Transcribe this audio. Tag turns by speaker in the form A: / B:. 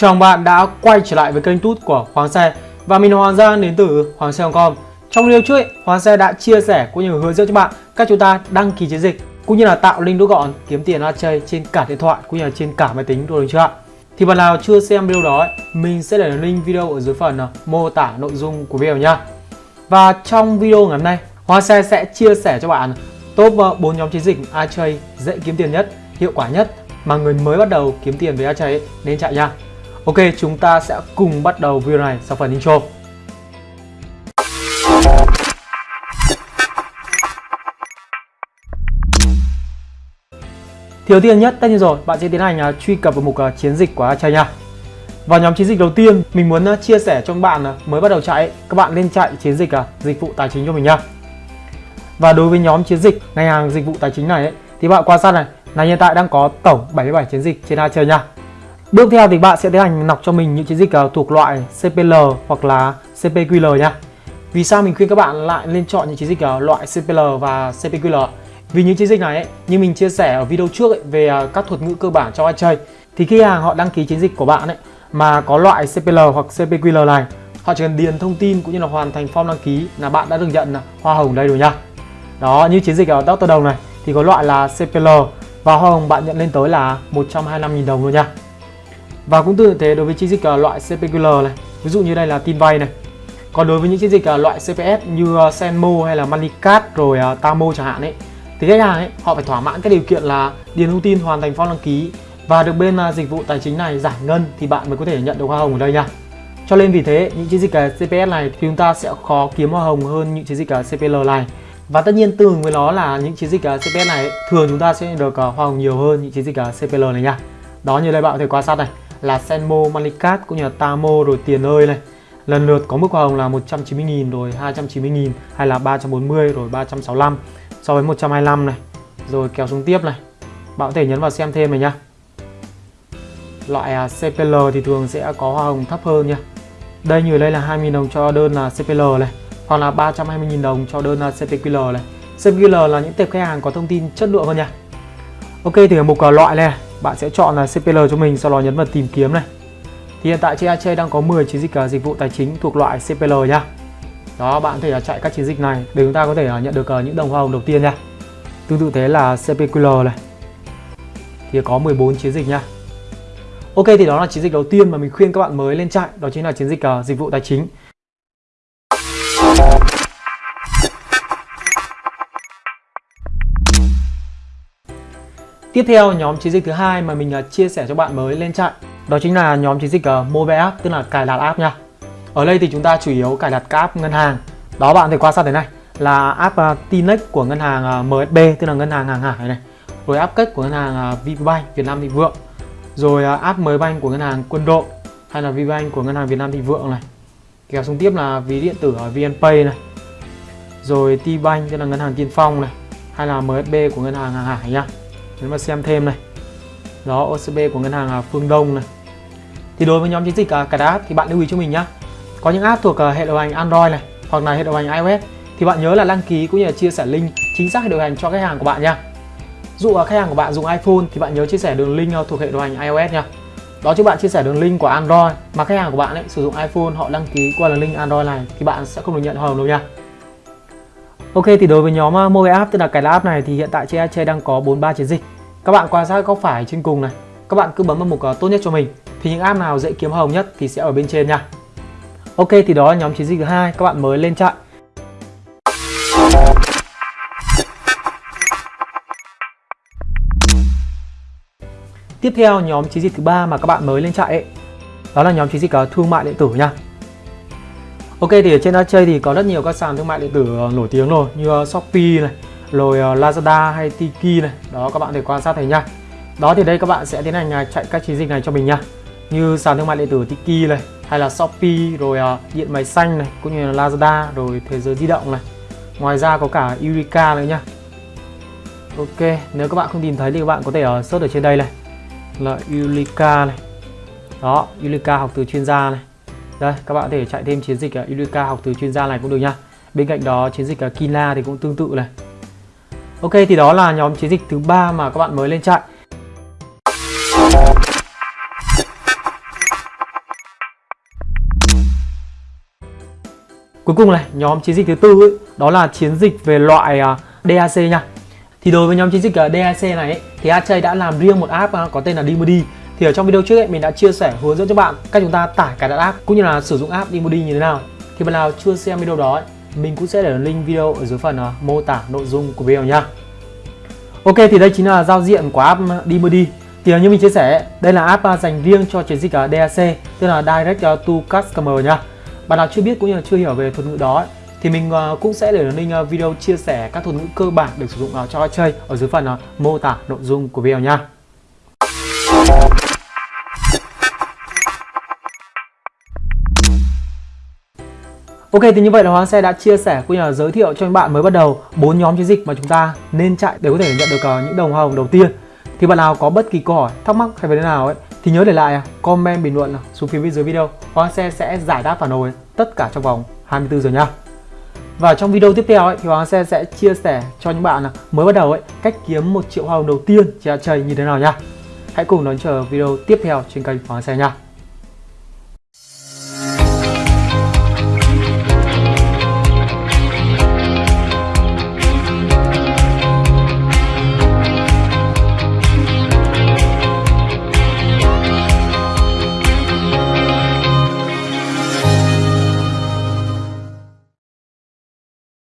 A: Chào bạn đã quay trở lại với kênh tút của Hoàng Xe. Và mình là Hoàng Giang đến từ Hoàng xe com. Trong video trước, Hoàng Xe đã chia sẻ cũng như hướng dẫn cho bạn cách chúng ta đăng ký chiến dịch cũng như là tạo link rút gọn kiếm tiền ad chơi trên cả điện thoại cũng như là trên cả máy tính rồi chưa ạ? Thì bạn nào chưa xem video đó, mình sẽ để link video ở dưới phần ờ, mô tả nội dung của video nha Và trong video ngày hôm nay, Hoàng Xe sẽ chia sẻ cho bạn top ờ, 4 nhóm chiến dịch ad chơi dễ kiếm tiền nhất, hiệu quả nhất mà người mới bắt đầu kiếm tiền với chơi nên chạy nha Ok, chúng ta sẽ cùng bắt đầu video này sau phần intro. Thì đầu tiên nhất, tất nhiên rồi, bạn sẽ tiến hành à, truy cập vào mục à, chiến dịch của Achai nha. Vào nhóm chiến dịch đầu tiên, mình muốn à, chia sẻ cho các bạn mới bắt đầu chạy, các bạn nên chạy chiến dịch dịch vụ tài chính cho mình nha. Và đối với nhóm chiến dịch ngành hàng dịch vụ tài chính này ấy, thì bạn quan sát này, là hiện tại đang có tổng 77 chiến dịch trên chơi nha. Bước theo thì bạn sẽ tiến hành nọc cho mình những chiến dịch ờ, thuộc loại CPL hoặc là CPQL nha. Vì sao mình khuyên các bạn lại nên chọn những chiến dịch ờ, loại CPL và CPQL? Vì những chiến dịch này ấy, như mình chia sẻ ở video trước ấy, về ờ, các thuật ngữ cơ bản cho ai chơi thì khi hàng họ đăng ký chiến dịch của bạn ấy mà có loại CPL hoặc CPQL này họ chỉ cần điền thông tin cũng như là hoàn thành form đăng ký là bạn đã được nhận hoa hồng đây rồi nha. Đó như chiến dịch ở Doctor Đồng này thì có loại là CPL và hoa hồng bạn nhận lên tới là 125.000 đồng luôn nha. Và cũng tương tự thế đối với chiến dịch à, loại CPQL này. Ví dụ như đây là tin vay này. Còn đối với những chiến dịch à, loại CPS như à, Senmo hay là Moneycard rồi Tamo chẳng hạn ấy, Thì khách hàng ấy, họ phải thỏa mãn các điều kiện là điền thông tin hoàn thành form đăng ký. Và được bên dịch vụ tài chính này giải ngân thì bạn mới có thể nhận được hoa hồng ở đây nha. Cho nên vì thế, những chiến dịch CPS này thì chúng ta sẽ khó kiếm hoa hồng hơn những chiến dịch CPL này. Và tất nhiên tương với nó là những chiến dịch CPS này thường chúng ta sẽ được hoa hồng nhiều hơn những chiến dịch CPL này nha. Đó, như đây bạn có thể quan sát này là Senmo, Malikat cũng như là Tamo rồi tiền ơi này. Lần lượt có mức hoa hồng là 190.000 rồi 290.000 hay là 340 rồi 365 so với 125 này. Rồi kéo xuống tiếp này. Bạn có thể nhấn vào xem thêm này nhá. Loại à, CPL thì thường sẽ có hoa hồng thấp hơn nha. Đây như đây là 20.000 đồng cho đơn là CPL này hoặc là 320.000 đồng cho đơn là CPQL này. CPQL là những tệp khách hàng có thông tin chất lượng hơn nha. Ok thì ở mục à, loại này bạn sẽ chọn là CPL cho mình sau đó nhấn vào tìm kiếm này. Thì hiện tại trên ACH đang có 10 chiến dịch à, dịch vụ tài chính thuộc loại CPL nha. Đó bạn có thể uh, chạy các chiến dịch này để chúng ta có thể à, nhận được những đồng hoa hồng đầu tiên nha. Tương tự thế là CPQL này. Thì có 14 chiến dịch nha. Ok thì đó là chiến dịch đầu tiên mà mình khuyên các bạn mới lên chạy đó chính là chiến dịch dịch vụ tài chính. Tiếp theo, nhóm chiến dịch thứ hai mà mình à, chia sẻ cho bạn mới lên chạy đó chính là nhóm chiến dịch à, mobile app, tức là cài đặt app nha. Ở đây thì chúng ta chủ yếu cài đặt các app ngân hàng. Đó, bạn thể quan sát thế này, là app à, Tinex của ngân hàng MSB tức là ngân hàng hàng hải này. Rồi app kết của ngân hàng VPBank Việt Nam Thịnh Vượng. Rồi app mới banh của ngân hàng Quân đội, hay là VPBank của ngân hàng Việt Nam Thịnh Vượng này. Kéo xuống tiếp là ví điện tử ở VNPay này. Rồi T-Bank tức là ngân hàng Tiên Phong này, hay là MSB của ngân hàng hàng hải nha nếu mà xem thêm này. Đó OCB của ngân hàng à, Phương Đông này. Thì đối với nhóm chiến dịch à, cài đặt app thì bạn lưu ý cho mình nhé có những app thuộc à, hệ điều hành Android này hoặc là hệ điều hành iOS thì bạn nhớ là đăng ký cũng như là chia sẻ link chính xác hệ điều hành cho khách hàng của bạn nha. Dụ khách hàng của bạn dùng iPhone thì bạn nhớ chia sẻ đường link thuộc hệ điều hành iOS nha. Đó, chứ bạn chia sẻ đường link của Android mà khách hàng của bạn ấy sử dụng iPhone, họ đăng ký qua đường link Android này thì bạn sẽ không được nhận hồng đâu nha. Ok thì đối với nhóm à, mobile app tức là cái là app này thì hiện tại trên Ache đang có 43 chiến dịch. Các bạn quan sát góc phải trên cùng này, các bạn cứ bấm vào mục à, tốt nhất cho mình. Thì những app nào dễ kiếm hồng nhất thì sẽ ở bên trên nha. Ok thì đó là nhóm chiến dịch thứ hai các bạn mới lên chạy. Tiếp theo nhóm chiến dịch thứ ba mà các bạn mới lên chạy ấy, đó là nhóm chiến dịch à, thương mại điện tử nha. Ok thì ở trên Archay thì có rất nhiều các sàn thương mại điện tử ờ, nổi tiếng rồi như ờ, Shopee này, rồi ờ, Lazada hay Tiki này. Đó các bạn thể quan sát thấy nha. Đó thì đây các bạn sẽ tiến hành à, chạy các chiến dịch này cho mình nha. Như sàn thương mại điện tử Tiki này, hay là Shopee, rồi điện máy xanh này, cũng như là Lazada, rồi thế giới di động này. Ngoài ra có cả Eureka nữa nha. Ok, nếu các bạn không tìm thấy thì các bạn có thể search ở trên đây này là Eureka này. Đó, Eureka học từ chuyên gia này đây các bạn có thể chạy thêm chiến dịch ờ, Iluka học từ chuyên gia này cũng được nha bên cạnh đó chiến dịch ờ, Kila thì cũng tương tự này. Ok thì đó là nhóm chiến dịch thứ ba mà các bạn mới lên chạy. Cuối cùng này, nhóm chiến dịch thứ tư ấy, đó là chiến dịch về loại ờ, uh, DAC nha. Thì đối với nhóm chiến dịch uh, DAC này ấy, thì Achei đã làm riêng một app uh, có tên là Dimody thì ở trong video trước ấy, mình đã chia sẻ hướng dẫn cho bạn cách chúng ta tải cài đặt app cũng như là sử dụng app Imodi như thế nào. Thì bạn nào chưa xem video đó ấy, mình cũng sẽ để link video ở dưới phần uh, mô tả nội dung của video nha. Ok thì đây chính là giao diện của app Dimody. Thì như mình chia sẻ, đây là app à, dành riêng cho chiến dịch à, DAC, tức là Direct to Customer nha. Bạn nào chưa biết cũng như là chưa hiểu về thuật ngữ đó thì mình cũng sẽ để link video chia sẻ các thuật ngữ cơ bản được sử dụng cho chơi ở dưới phần mô tả nội dung của video nha. Ok thì như vậy là Hoàng Xe đã chia sẻ cũng như là giới thiệu cho các bạn mới bắt đầu bốn nhóm chiến dịch mà chúng ta nên chạy để có thể nhận được ờ, những đồng hồng đầu tiên. Thì bạn nào có bất kỳ câu hỏi, thắc mắc hay vấn đề nào ấy thì nhớ để lại à, comment bình luận xuống phía bên dưới video. Hoàng Xe sẽ giải đáp phản hồi tất cả trong vòng 24 giờ nha. Và trong video tiếp theo ấy, thì Hoàng Xe sẽ chia sẻ cho những bạn à, mới bắt đầu ấy cách kiếm một triệu hoa hồng đầu tiên à, trên chơi như thế nào nha. Hãy cùng đón chờ video tiếp theo trên kênh Hoàng Xe nha.